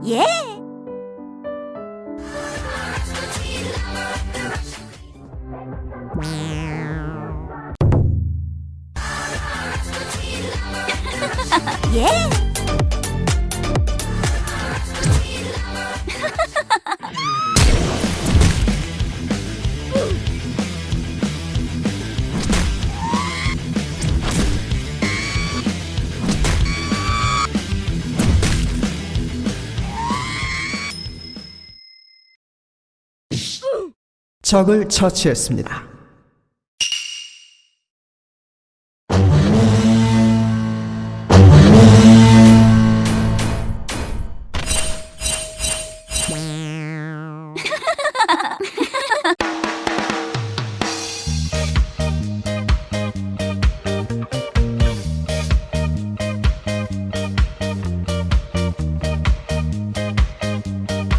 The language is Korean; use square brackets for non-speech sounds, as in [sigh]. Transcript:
Yeah! [laughs] yeah! 적을 처치했습니다. [laughs]